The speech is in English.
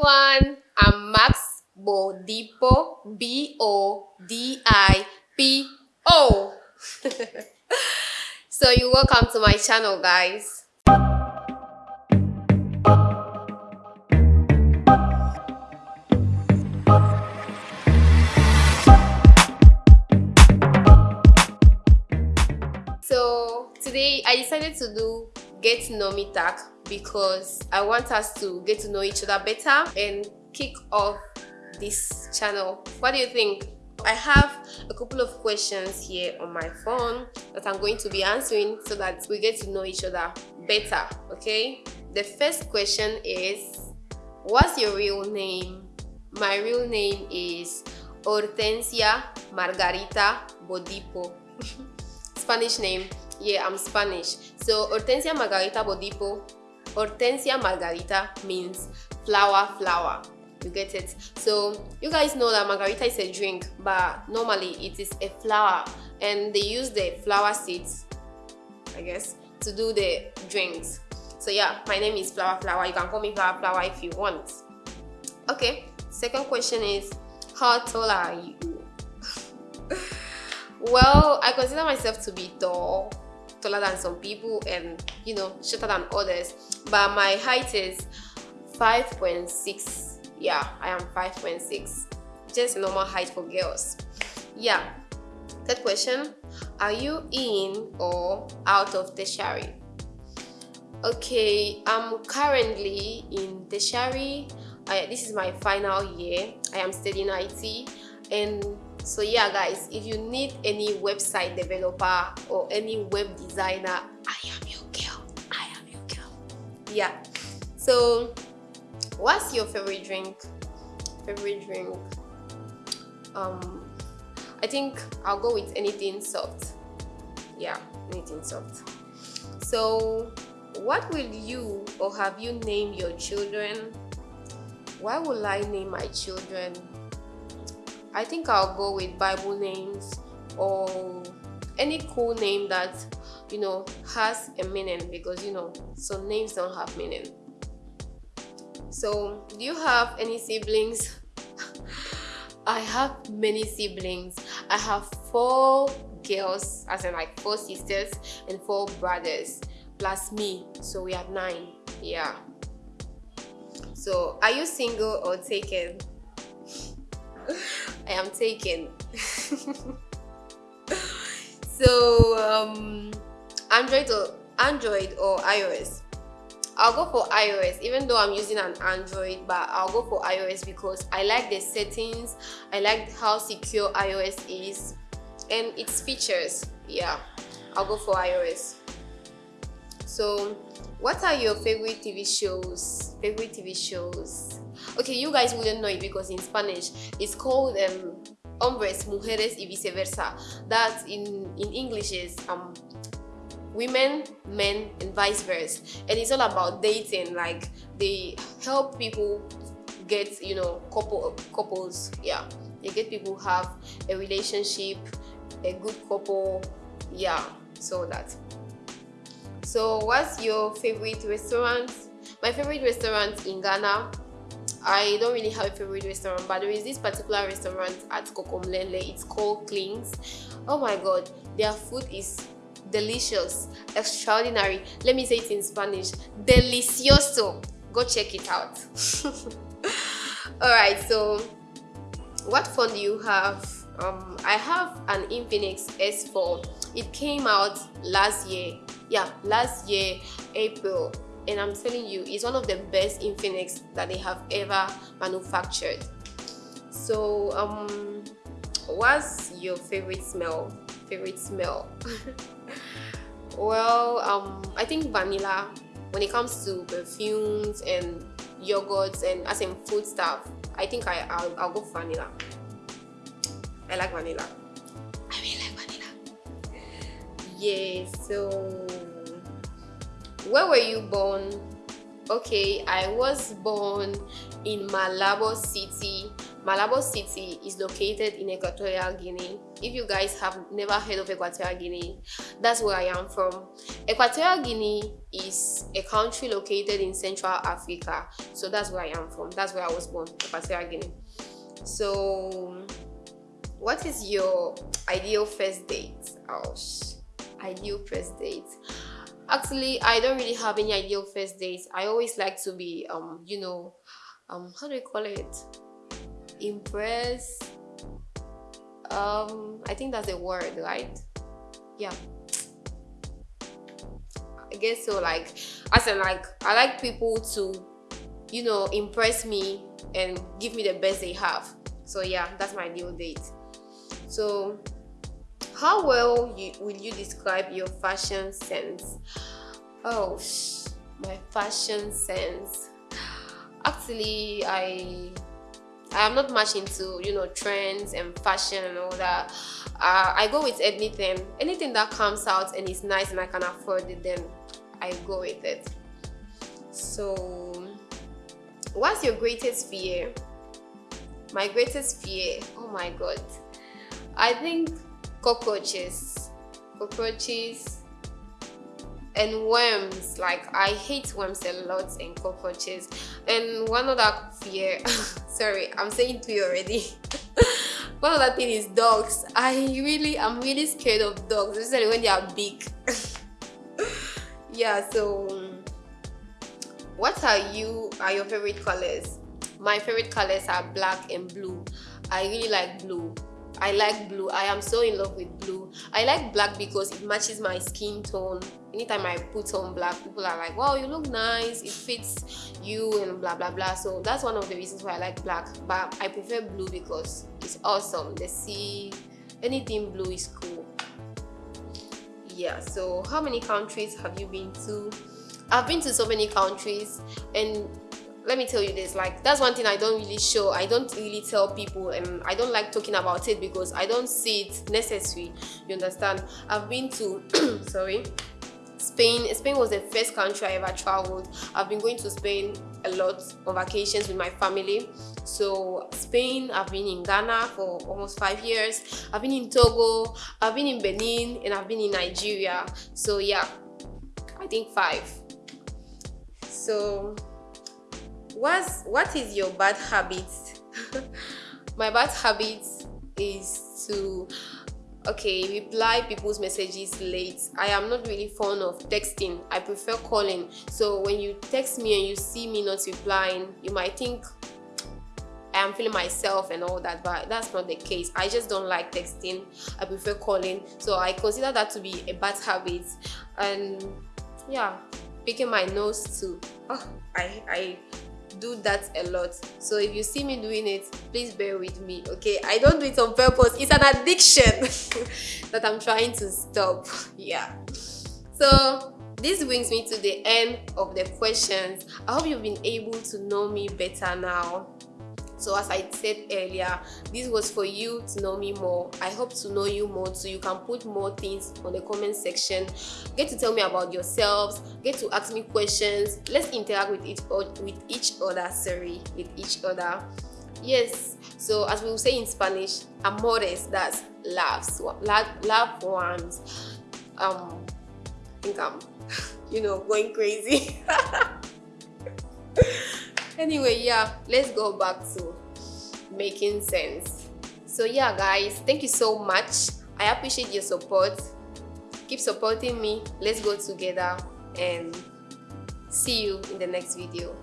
everyone. I'm Max Bodipo, B O D I P O. so, you're welcome to my channel, guys. So, today I decided to do Get Me tag because I want us to get to know each other better and kick off this channel. What do you think? I have a couple of questions here on my phone that I'm going to be answering so that we get to know each other better, okay? The first question is, what's your real name? My real name is Hortensia Margarita Bodipo. Spanish name. Yeah, I'm Spanish. So Hortensia Margarita Bodipo Hortensia margarita means flower flower. You get it? So you guys know that margarita is a drink but normally it is a flower and they use the flower seeds i guess to do the drinks. So yeah my name is flower flower. You can call me flower flower if you want. Okay second question is how tall are you? Well i consider myself to be tall taller than some people and you know shorter than others. But my height is 5.6 yeah i am 5.6 just normal height for girls. Yeah. Third question. Are you in or out of tertiary okay i'm currently in tertiary I, this is my final year. I am studying it and so yeah guys if you need any website developer or any web designer i am your girl. I am your girl. Yeah. So what's your favorite drink? Favorite drink? Um i think i'll go with anything soft. Yeah anything soft. So what will you or have you named your children? Why will i name my children I think I'll go with Bible names or any cool name that you know has a meaning because you know some names don't have meaning. So, do you have any siblings? I have many siblings. I have four girls, as in like four sisters and four brothers, plus me. So we have nine. Yeah. So, are you single or taken? I am taken. so um, Android or Android or iOS. I'll go for iOS even though I'm using an Android but I'll go for iOS because I like the settings I like how secure iOS is and its features yeah I'll go for iOS so what are your favorite TV shows? Favorite TV shows? Okay you guys wouldn't know it because in spanish it's called um hombres mujeres y viceversa. That in in english is um women men and vice versa. And it's all about dating like they help people get you know couple couples yeah. They get people have a relationship a good couple yeah. So that so what's your favorite restaurant my favorite restaurant in ghana I don't really have a favorite restaurant, but there is this particular restaurant at Kokomlemle. It's called Clings. Oh my god, their food is delicious, extraordinary. Let me say it in Spanish. Delicioso. Go check it out. Alright, so what phone do you have? Um, I have an Infinix S4. It came out last year. Yeah, last year, April and I'm telling you, it's one of the best Infinix that they have ever manufactured. So, um, what's your favorite smell? Favorite smell? well, um, I think vanilla. When it comes to perfumes and yogurts and as in food stuff, I think I, I'll, I'll go vanilla. I like vanilla. I really like vanilla. Yeah, so where were you born? Okay i was born in malabo city. Malabo city is located in equatorial guinea. If you guys have never heard of equatorial guinea that's where i am from. Equatorial guinea is a country located in central africa. So that's where i am from. That's where i was born equatorial guinea. So what is your ideal first date? Oh ideal first date actually i don't really have any ideal first dates. I always like to be um you know um how do you call it? Impress um i think that's a word right? Yeah. I guess so like as in like i like people to you know impress me and give me the best they have. So yeah that's my ideal date. So how well you, will you describe your fashion sense? Oh my fashion sense. Actually i i am not much into you know trends and fashion and all that. Uh, i go with anything. Anything that comes out and is nice and i can afford it then i go with it. So what's your greatest fear? My greatest fear? Oh my god. I think cockroaches. Cockroaches and worms. Like i hate worms a lot and cockroaches. And one other fear sorry i'm saying three already. One other thing is dogs. I really i'm really scared of dogs especially when they are big. Yeah so what are you are your favorite colors? My favorite colors are black and blue. I really like blue I like blue. I am so in love with blue. I like black because it matches my skin tone. Anytime I put on black, people are like, wow, you look nice. It fits you and blah, blah, blah. So that's one of the reasons why I like black. But I prefer blue because it's awesome. The sea, anything blue is cool. Yeah, so how many countries have you been to? I've been to so many countries and let me tell you this like that's one thing i don't really show i don't really tell people and i don't like talking about it because i don't see it necessary you understand? I've been to sorry Spain Spain was the first country I ever traveled. I've been going to Spain a lot on vacations with my family. So Spain I've been in Ghana for almost five years. I've been in Togo I've been in Benin and I've been in Nigeria. So yeah I think five. So what's what is your bad habit my bad habit is to okay reply people's messages late. I am not really fond of texting. I prefer calling. So when you text me and you see me not replying you might think i am feeling myself and all that but that's not the case. I just don't like texting. I prefer calling. So i consider that to be a bad habit. And yeah picking my nose too. Oh, i i do that a lot. So if you see me doing it please bear with me okay? I don't do it on purpose. It's an addiction that i'm trying to stop. Yeah. So this brings me to the end of the questions. I hope you've been able to know me better now so as i said earlier this was for you to know me more. I hope to know you more so you can put more things on the comment section. Get to tell me about yourselves. Get to ask me questions. Let's interact with each with each other sorry with each other. Yes so as we will say in spanish amores that's loves love ones. Um I think i'm you know going crazy anyway yeah let's go back to making sense. So yeah guys thank you so much. I appreciate your support. Keep supporting me. Let's go together and see you in the next video